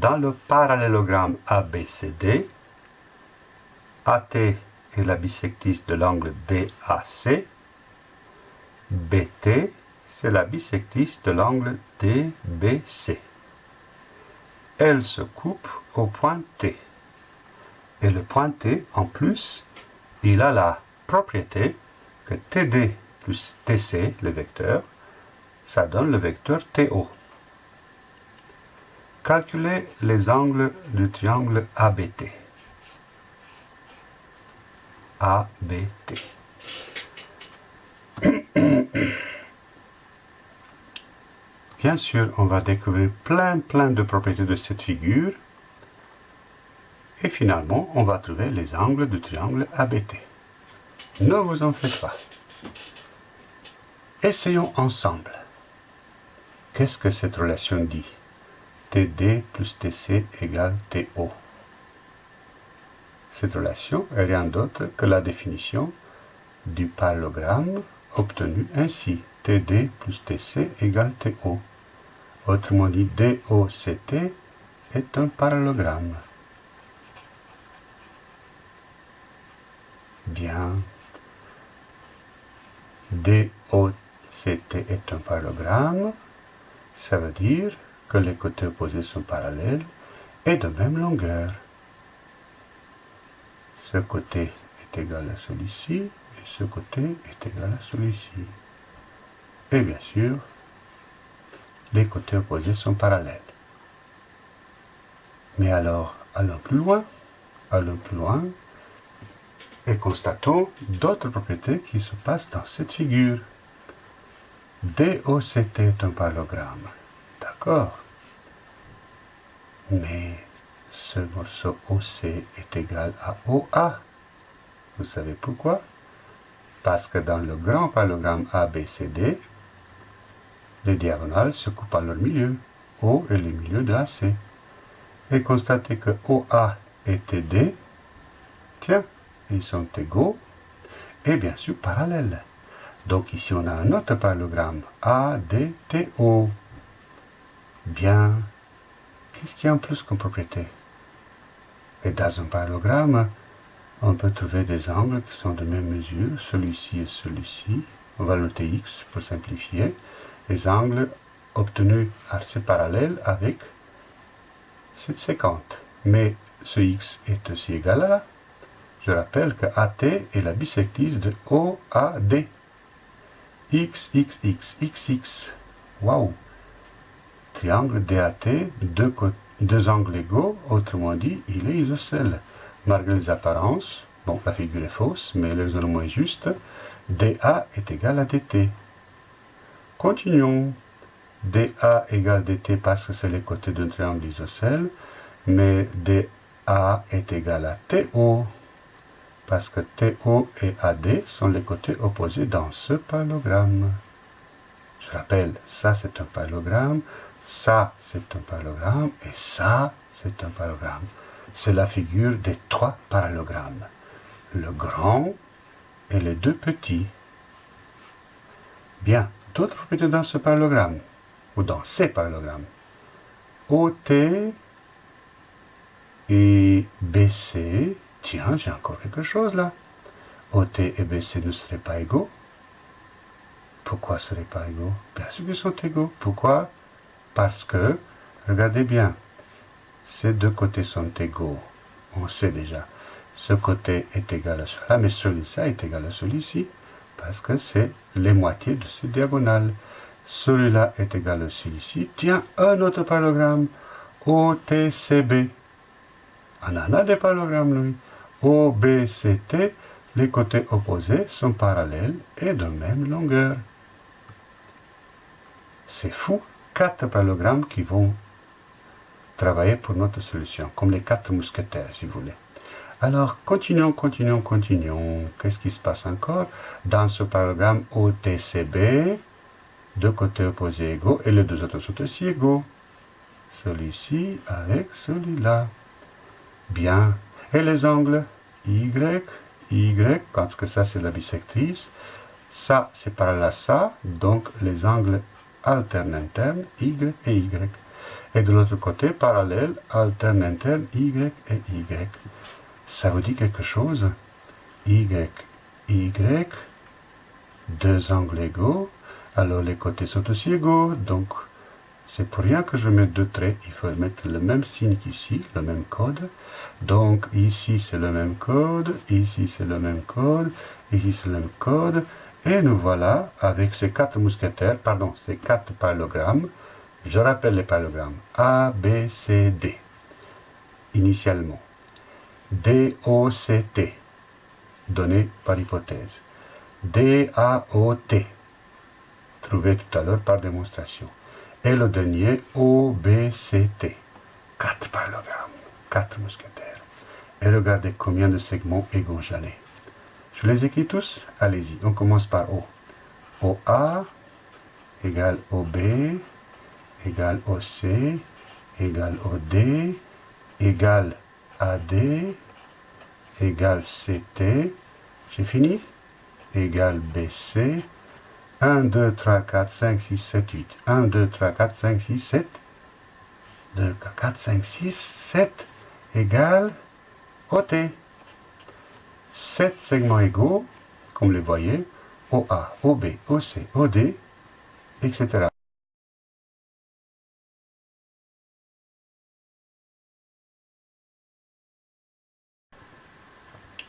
Dans le parallélogramme ABCD, AT est la bisectrice de l'angle DAC, BT c'est la bisectrice de l'angle DBC. Elle se coupe au point T. Et le point T, en plus, il a la propriété que TD plus TC, le vecteur, ça donne le vecteur TO. Calculez les angles du triangle ABT. ABT. Bien sûr, on va découvrir plein plein de propriétés de cette figure. Et finalement, on va trouver les angles du triangle ABT. Ne vous en faites pas. Essayons ensemble. Qu'est-ce que cette relation dit? TD plus TC égale TO. Cette relation est rien d'autre que la définition du parallélogramme obtenu ainsi. TD plus TC égale TO. Autrement dit, DOCT est un parallélogramme. Bien. DOCT est un parallélogramme. Ça veut dire les côtés opposés sont parallèles et de même longueur. Ce côté est égal à celui-ci et ce côté est égal à celui-ci. Et bien sûr, les côtés opposés sont parallèles. Mais alors, allons plus loin, allons plus loin, et constatons d'autres propriétés qui se passent dans cette figure. DOCT est un parallélogramme. D'accord? Mais ce morceau OC est égal à OA. Vous savez pourquoi? Parce que dans le grand parallélogramme ABCD, les diagonales se coupent à leur milieu, O et le milieu de AC. Et constatez que OA et TD, tiens, ils sont égaux et bien sûr parallèles. Donc ici on a un autre parallélogramme, ADTO. Bien, qu'est-ce qu'il y a en plus comme propriété Et dans un parallélogramme, on peut trouver des angles qui sont de même mesure, celui-ci et celui-ci. On va noter X pour simplifier les angles obtenus assez parallèles avec cette séquente. Mais ce x est aussi égal à, je rappelle que AT est la bisectrice de OAD. X, X, X, X, X. Waouh Triangle DAT, deux, deux angles égaux, autrement dit, il est isocèle. Malgré les apparences, bon, la figure est fausse, mais le est juste, DA est égal à DT. Continuons. DA égale DT parce que c'est les côtés d'un triangle isocèle, mais DA est égal à TO parce que TO et AD sont les côtés opposés dans ce parallélogramme. Je rappelle, ça c'est un parallélogramme, ça c'est un parallélogramme et ça c'est un parallélogramme. C'est la figure des trois parallélogrammes. Le grand et les deux petits. Bien, d'autres propriétés dans ce parallélogramme, ou dans ces parallélogrammes. OT et BC, tiens, j'ai encore quelque chose là. OT et BC ne seraient pas égaux. Pourquoi ne seraient pas égaux? Bien sûr qu'ils sont égaux. Pourquoi? Parce que, regardez bien, ces deux côtés sont égaux. On sait déjà. Ce côté est égal à cela, mais celui-ci est égal à celui-ci parce que c'est les moitiés de cette diagonale. Celui-là est égal à celui-ci. Tiens, un autre parallélogramme, OTCB. On en a des parallélogrammes, lui. OBCT, les côtés opposés sont parallèles et de même longueur. C'est fou, quatre parallélogrammes qui vont travailler pour notre solution, comme les quatre mousquetaires, si vous voulez. Alors, continuons, continuons, continuons. Qu'est-ce qui se passe encore? Dans ce parallélogramme OTCB, deux côtés opposés égaux, et les deux autres sont aussi égaux. Celui-ci avec celui-là. Bien. Et les angles? Y, Y, parce que ça c'est la bisectrice. Ça c'est parallèle à ça, donc les angles alternent internes, Y et Y. Et de l'autre côté, parallèle, alterne, interne, Y et Y. Ça vous dit quelque chose? Y, Y, deux angles égaux. Alors les côtés sont aussi égaux, donc c'est pour rien que je mets deux traits. Il faut mettre le même signe qu'ici, le même code. Donc ici c'est le même code, ici c'est le même code, ici c'est le même code. Et nous voilà avec ces quatre mousquetaires, pardon, ces quatre parallogrammes. Je rappelle les parallogrammes A, B, C, D. Initialement. D, O, C, T. Donné par hypothèse. D, A, O, T. Trouvé tout à l'heure par démonstration. Et le dernier, O, B, C, T. Quatre parallogrammes, quatre mousquetaires. Et regardez combien de segments égaux j'en ai. Je les écris tous? Allez-y, on commence par O. OA égale OB égale OC égale OD égale AD égale CT. J'ai fini? Égale BC. 1, 2, 3, 4, 5, 6, 7, 8. 1, 2, 3, 4, 5, 6, 7. 2, 4, 5, 6, 7 égale OT. 7 segments égaux, comme vous les voyez, OA, OB, OC, OD, etc.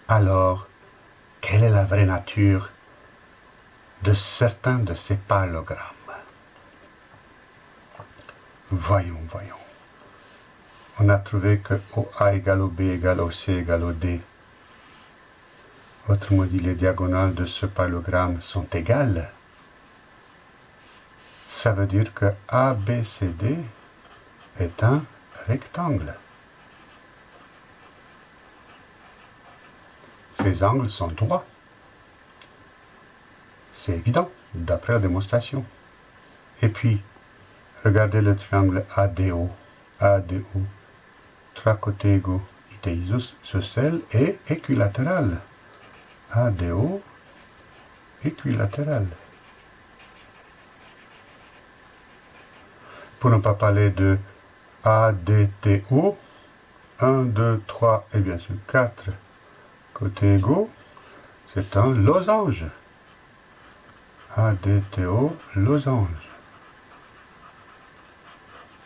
Alors, quelle est la vraie nature de certains de ces parallogrammes Voyons, voyons. On a trouvé que OA égale OB égale OC égale OD Autrement dit, les diagonales de ce parallélogramme sont égales. Ça veut dire que ABCD est un rectangle. Ces angles sont droits. C'est évident, d'après la démonstration. Et puis, regardez le triangle ADO. ADO. Trois côtés égaux. Isoscelle et équilatéral. ADO équilatéral. Pour ne pas parler de ADTO, 1, 2, 3 et bien sûr 4 côtés égaux, c'est un losange. ADTO, losange.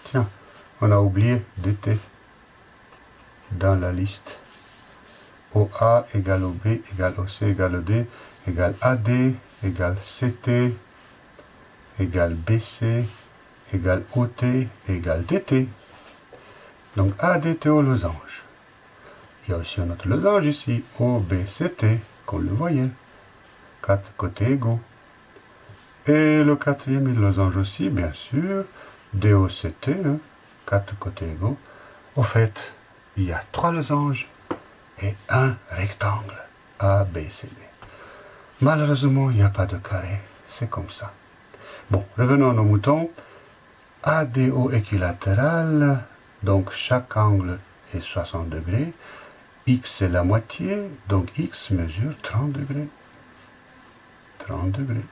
Tiens, on a oublié DT dans la liste. OA égale OB égale OC égale OD égale AD égale CT égale BC égale OT égale DT. Donc ADTO losange. Il y a aussi un autre losange ici, OBCT, comme le voyez. Quatre côtés égaux. Et le quatrième losange aussi, bien sûr, DOCT, hein, quatre côtés égaux. Au fait, il y a trois losanges et un rectangle ABCD. Malheureusement, il n'y a pas de carré, c'est comme ça. Bon, revenons à nos moutons. ADO équilatéral, donc chaque angle est 60 degrés. X est la moitié, donc X mesure 30 degrés. 30 degrés.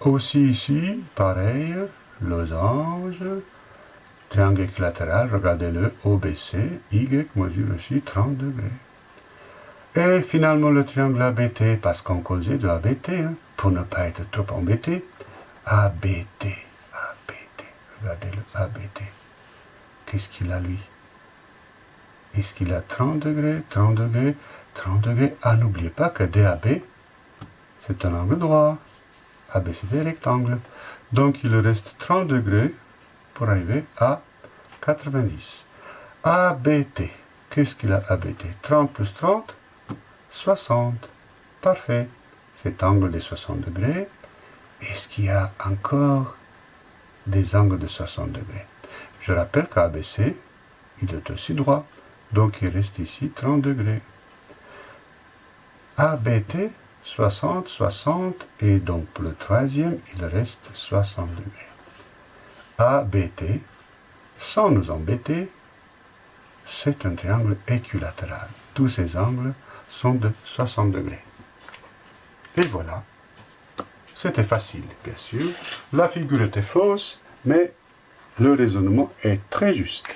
Aussi ici, pareil, losange, Triangle équilatéral, regardez-le, OBC, Y mesure aussi 30 degrés. Et finalement le triangle ABT, parce qu'on causait de ABT, hein, pour ne pas être trop embêté, ABT, ABT, regardez le ABT. Qu'est-ce qu'il a lui? Est-ce qu'il a 30 degrés, 30 degrés, 30 degrés? Ah, n'oubliez pas que DAB, c'est un angle droit. AB, c'est des rectangles. Donc il reste 30 degrés pour arriver à 90. ABT. Qu'est-ce qu'il a ABT 30 plus 30 60. Parfait. Cet angle de 60 degrés. Est-ce qu'il y a encore des angles de 60 degrés? Je rappelle qu'ABC, il est aussi droit. Donc il reste ici 30 degrés. ABT, 60, 60. Et donc le troisième, il reste 60 degrés. ABT, sans nous embêter, c'est un triangle équilatéral. Tous ces angles sont de 60 degrés. Et voilà. C'était facile, bien sûr. La figure était fausse, mais le raisonnement est très juste.